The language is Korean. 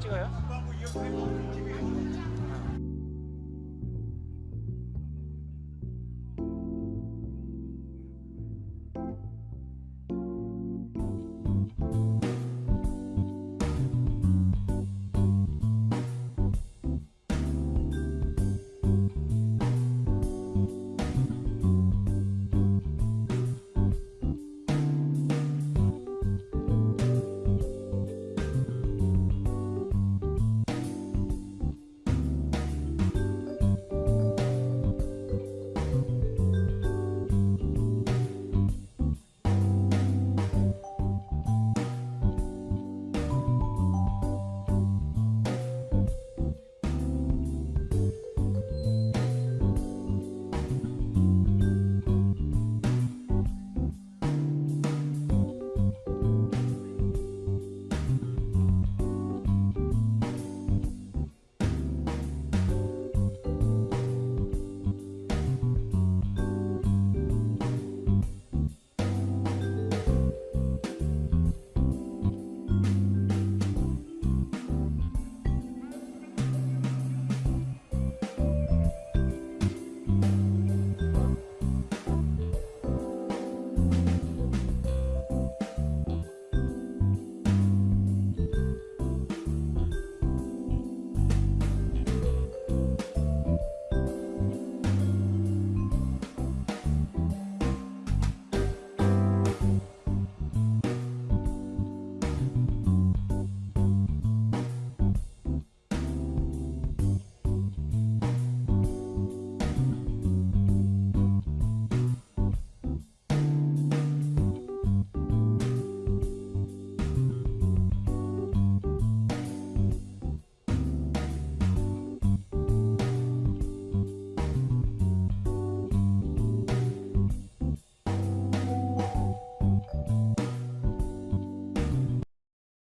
찍어요?